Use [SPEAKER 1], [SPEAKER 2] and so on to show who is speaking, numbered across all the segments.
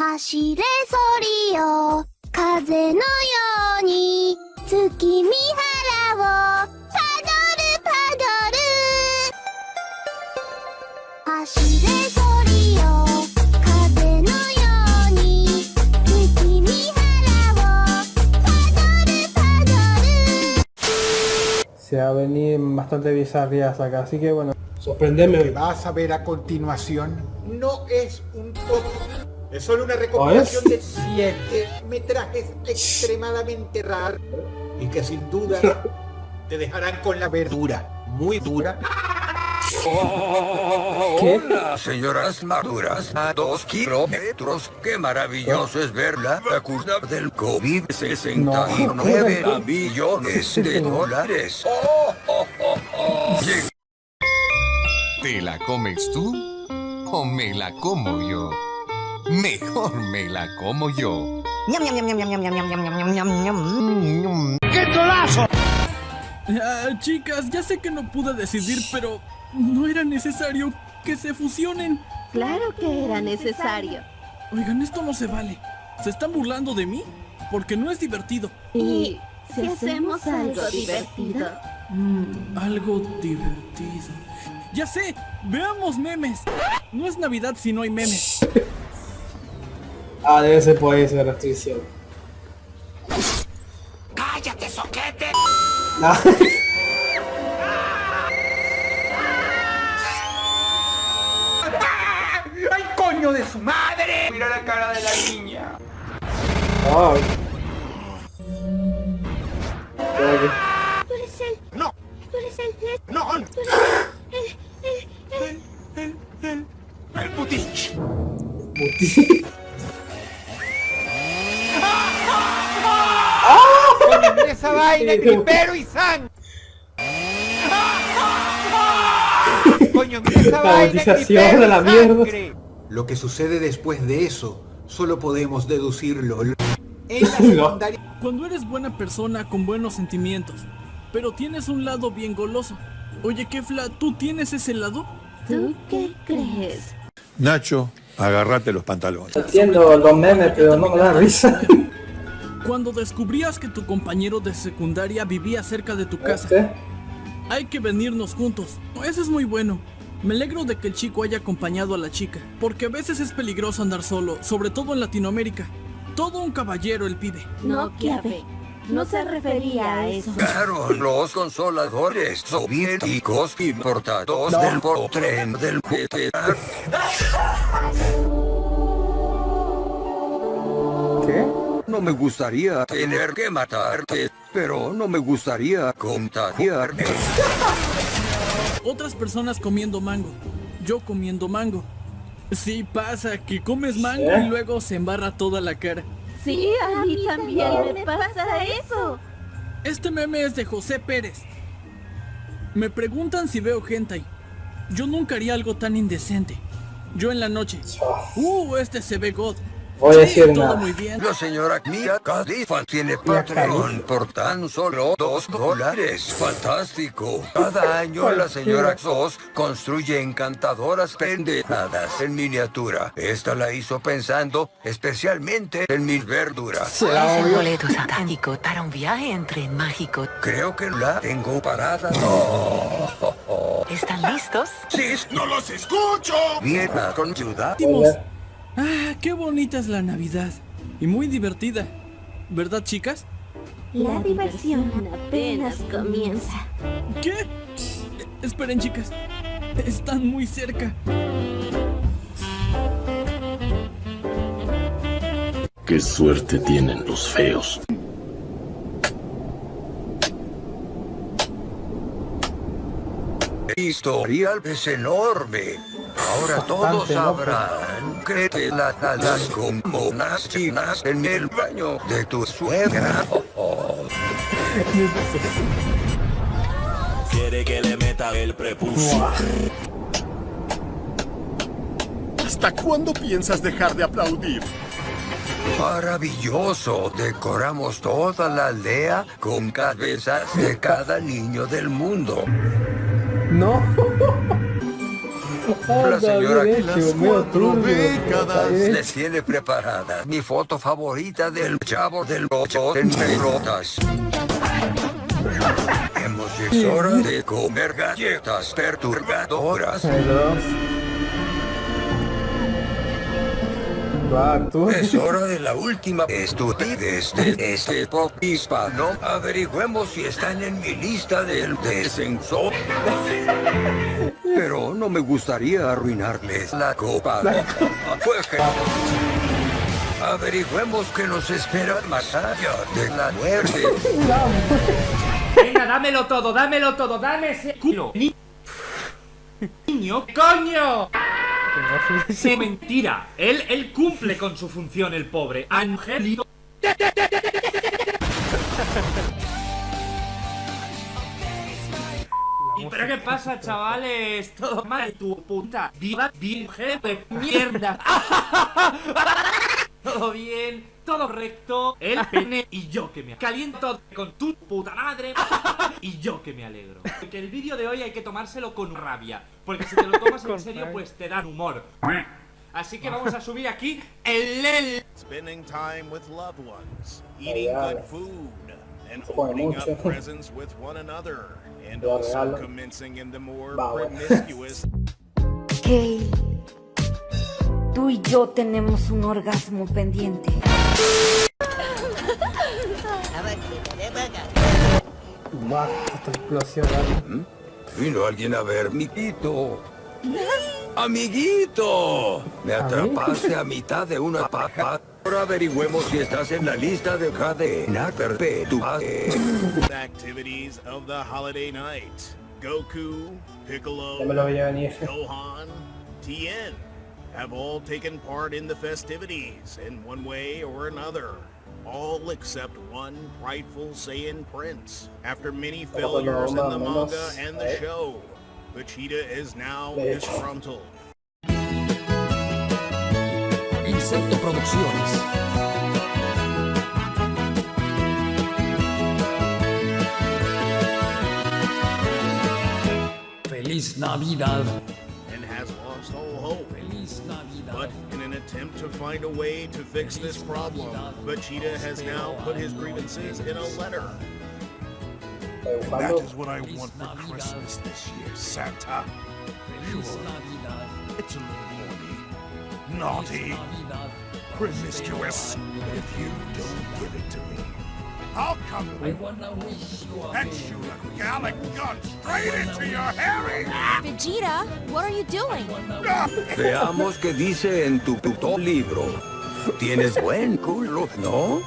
[SPEAKER 1] 走れソリよ風のように月見原をパドルパドル走れソリよ風のように月見原をパドルパドル
[SPEAKER 2] Se va a venir bastante bizarrías acá, así que bueno, sorprendeme
[SPEAKER 3] Lo que
[SPEAKER 2] hoy.
[SPEAKER 3] vas a ver a continuación no es un top. Es solo una recopilación de siete metrajes extremadamente raros y que sin duda te dejarán con la verdura muy dura.
[SPEAKER 2] ¿Qué?
[SPEAKER 4] Hola, señoras maduras a dos kilómetros. Qué maravilloso es ver la vacuna del COVID. 69
[SPEAKER 2] No.
[SPEAKER 4] millones de dólares. Oh, oh, oh, oh.
[SPEAKER 5] ¿Te la comes tú o me la como yo? Mejor me la como yo.
[SPEAKER 6] Ah, chicas, ya sé que no pude decidir, pero no era necesario que se fusionen.
[SPEAKER 7] Claro que era necesario.
[SPEAKER 6] Oigan, esto no se vale. ¿Se están burlando de mí? Porque no es divertido.
[SPEAKER 7] Y si hacemos algo divertido.
[SPEAKER 6] Algo divertido. Ya sé, veamos memes. No es Navidad si no hay memes.
[SPEAKER 2] Ah, debe ser por ahí esa restricción.
[SPEAKER 4] ¡Cállate, soquete!
[SPEAKER 2] No.
[SPEAKER 3] ¡Ay, coño de su madre! Mira la cara de la niña.
[SPEAKER 2] Que-
[SPEAKER 1] Tú eres él,
[SPEAKER 3] No,
[SPEAKER 1] tú eres él,
[SPEAKER 3] no,
[SPEAKER 1] tú eres él, él, él, él.
[SPEAKER 3] el putich. Coño, mira esa vaina, gripero y sang. Coño, mira esa
[SPEAKER 2] La
[SPEAKER 3] vaina, gripero
[SPEAKER 2] de
[SPEAKER 3] y
[SPEAKER 2] la mierda.
[SPEAKER 3] sangre. Lo que sucede después de eso, solo podemos deducirlo. En la
[SPEAKER 2] No.
[SPEAKER 3] secundaria
[SPEAKER 6] Cuando eres buena persona con buenos sentimientos, pero tienes un lado bien goloso. Oye, Kefla, ¿tú tienes ese lado?
[SPEAKER 7] ¿Tú qué crees?
[SPEAKER 8] Nacho, agárrate los pantalones.
[SPEAKER 2] Entiendo los memes, pero no me da risa.
[SPEAKER 6] Cuando descubrías que tu compañero de secundaria vivía cerca de tu casa.
[SPEAKER 2] Este.
[SPEAKER 6] Hay que venirnos juntos. Eso es muy bueno. Me alegro de que el chico haya acompañado a la chica, porque a veces es peligroso andar solo, sobre todo en Latinoamérica. Todo un caballero el pibe.
[SPEAKER 7] No, Kiabe. No se refería a eso.
[SPEAKER 4] Claro, los consoladores soviéticos importados del tren del GTA. No me gustaría tener que matarte, pero no me gustaría contagiarme.
[SPEAKER 6] Otras personas comiendo mango. Yo comiendo mango. Sí pasa que comes mango
[SPEAKER 2] ¿Eh?
[SPEAKER 6] y luego se embarra toda la cara.
[SPEAKER 7] Sí, a mí también me pasa eso.
[SPEAKER 6] Este meme es de José Pérez. Me preguntan si veo hentai. Yo nunca haría algo tan indecente. Yo en la noche. Uh, este se ve God.
[SPEAKER 2] Voy a
[SPEAKER 6] Sí,
[SPEAKER 2] decir nada.
[SPEAKER 6] muy bien.
[SPEAKER 4] La señora Mia Khalifa tiene Patreon por tan solo dos dólares. Fantástico. Cada año la señora Sos construye encantadoras pendejadas en miniatura. Esta la hizo pensando especialmente en mis verduras.
[SPEAKER 9] Es el boleto satánico para un viaje en tren mágico.
[SPEAKER 4] Creo que la tengo parada.
[SPEAKER 9] ¿Están listos?
[SPEAKER 4] ¡Sí! ¡No los escucho! Viena con ciudad.
[SPEAKER 6] Ah, qué bonita es la Navidad. Y muy divertida. ¿Verdad, chicas?
[SPEAKER 7] La diversión apenas comienza.
[SPEAKER 6] ¿Qué? Esperen, chicas. Están muy cerca.
[SPEAKER 10] Qué suerte tienen los feos.
[SPEAKER 4] historial es enorme. Ahora todos sabrán que te la jalas con monas chinas en el baño de tu suegra. Oh, oh.
[SPEAKER 10] Quiere que le meta el prepucio.
[SPEAKER 8] ¿Hasta cuándo piensas dejar de aplaudir?
[SPEAKER 4] Maravilloso. Decoramos toda la aldea con cabezas de cada niño del mundo.
[SPEAKER 2] No. Anda,
[SPEAKER 4] señora
[SPEAKER 2] hecho, medio turbio. Eh,
[SPEAKER 4] les tiene preparada mi foto favorita del chavo del ocho en pelotas. Hemos llegado hora de comer galletas perturbadoras. Es hora de la última estupidez de este pop hispano. Averigüemos si están en mi lista del descenso. Pero no me gustaría arruinarles la copa. Pues que- Averigüemos qué nos espera más allá de la muerte.
[SPEAKER 11] Venga, dámelo todo, dámelo todo, dame ese culo. Ni- Niño, coño. Sí, mentira. Él, él cumple con su función, el pobre. Angelito. ¿Y pero qué pasa, chavales? Todo mal, tu puta. Viva, jefe, mierda. Todo bien, todo recto. El pene y yo que me caliento con tu puta madre. Y yo que me alegro. Porque el vídeo de hoy hay que tomárselo con rabia. Porque si te lo tomas en serio, pues te dan humor. Así que vamos a subir aquí el el.
[SPEAKER 12] Spending time with loved ones, eating
[SPEAKER 2] Real.
[SPEAKER 12] good food, and opening up presents with one another, and also commencing in the more promiscuous
[SPEAKER 13] Kay, tú y yo tenemos un orgasmo pendiente.
[SPEAKER 2] Va, esta explosión. ¿vale?
[SPEAKER 4] Vino alguien a ver, amiguito. ¡Amiguito! Me atrapaste a mitad de una paja. Ahora averigüemos si estás en la lista de cadena perpetua.
[SPEAKER 12] activities of the holiday night. Goku, Piccolo. Gohan, Tien have all taken part in the festivities in one way or another. All except one prideful Saiyan prince. After many failures in the manga and the show, Vegeta is now disgruntled.
[SPEAKER 14] Insecto Producciones. Feliz Navidad.
[SPEAKER 12] Attempt to find a way to fix this problem, Vegeta has now put his grievances in a letter.
[SPEAKER 8] That is what I want for Christmas this year, Santa. Sure. It's a little horny, naughty, promiscuous. If you don't give it to me, I'll come and shoot a gallic gun straight into your hairy
[SPEAKER 1] Vegeta, what are you doing?
[SPEAKER 4] Veamos qué dice en tu puto libro. Tienes buen culo, ¿no?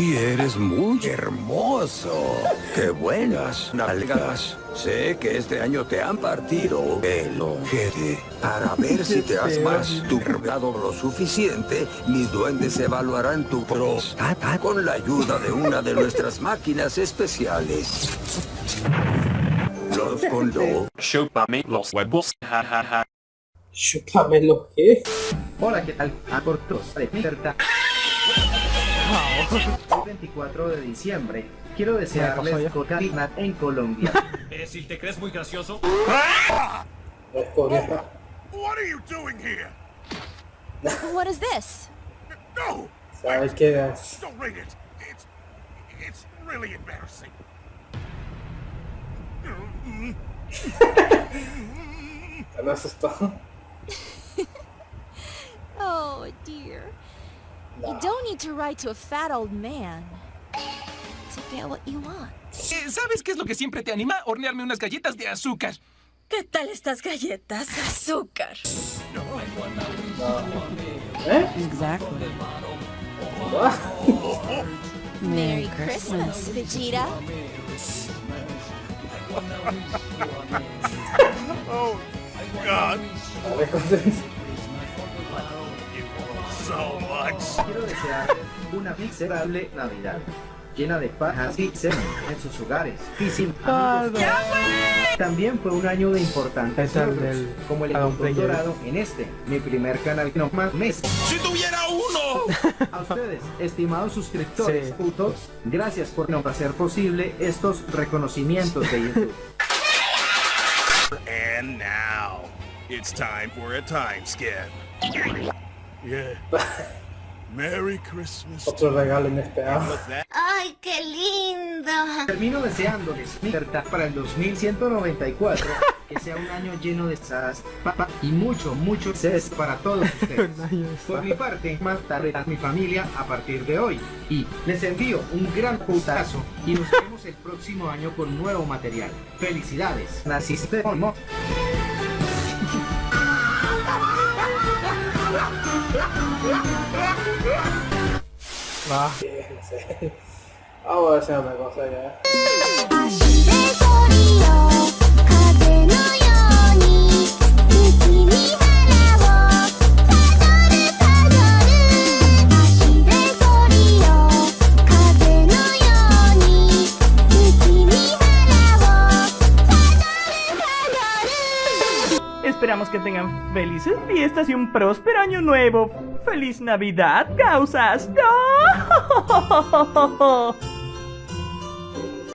[SPEAKER 4] Y eres muy hermoso. ¡Qué buenas nalgas! Sé que este año te han partido el ojete. Para ver si te has más tu cargado lo suficiente, mis duendes evaluarán tu próstata con la ayuda de una de nuestras máquinas especiales. Los condo.
[SPEAKER 15] Chúpame los huevos, jajaja.
[SPEAKER 2] Chúpame lo que.
[SPEAKER 16] Hola, ¿qué tal? A cortos de libertad. El 24 de diciembre. Quiero desearles cocaína en Colombia.
[SPEAKER 11] Eh, si te crees muy gracioso.
[SPEAKER 8] What are you doing here?
[SPEAKER 1] What is this?
[SPEAKER 8] No!
[SPEAKER 2] ¿Sabes qué es?
[SPEAKER 8] Don't read it. It's it's really embarrassing.
[SPEAKER 2] Me asustó.
[SPEAKER 1] Oh dear. You don't need to write to a fat old man to get what you want.
[SPEAKER 14] Eh, ¿Sabes qué es lo que siempre te anima? Hornearme unas galletas de azúcar.
[SPEAKER 7] ¿Qué tal estas galletas? Azúcar.
[SPEAKER 2] ¿Eh?
[SPEAKER 7] Exactly.
[SPEAKER 1] Merry Christmas, Vegeta.
[SPEAKER 8] oh God.
[SPEAKER 16] Quiero desearles una miserable Navidad. Llena de pajas y semen en sus hogares. Y sin amigos. También fue un año de importantes logros, como el encuentro dorado en este, mi primer canal no más mes.
[SPEAKER 8] ¡Si tuviera uno!
[SPEAKER 16] A ustedes, estimados suscriptores,
[SPEAKER 2] Sí.
[SPEAKER 16] putos, gracias por no hacer posible estos reconocimientos de YouTube.
[SPEAKER 12] And now, It's time for a time scan. Yeah. Merry Christmas.
[SPEAKER 17] Otro regalo inesperado.
[SPEAKER 13] ¡Ay, qué lindo!
[SPEAKER 16] Termino deseándoles libertad para el 2194, que sea un año lleno de sas, papa y mucho, mucho ses para todos ustedes. Por mi parte, más tarde a mi familia a partir de hoy. Y les envío un gran putazo y nos vemos el próximo año con nuevo material. ¡Felicidades! Naciste
[SPEAKER 17] no
[SPEAKER 2] わあ。青やせ
[SPEAKER 1] やめく felices fiestas y un próspero año nuevo. ¡Feliz Navidad, causas! ¡Oh!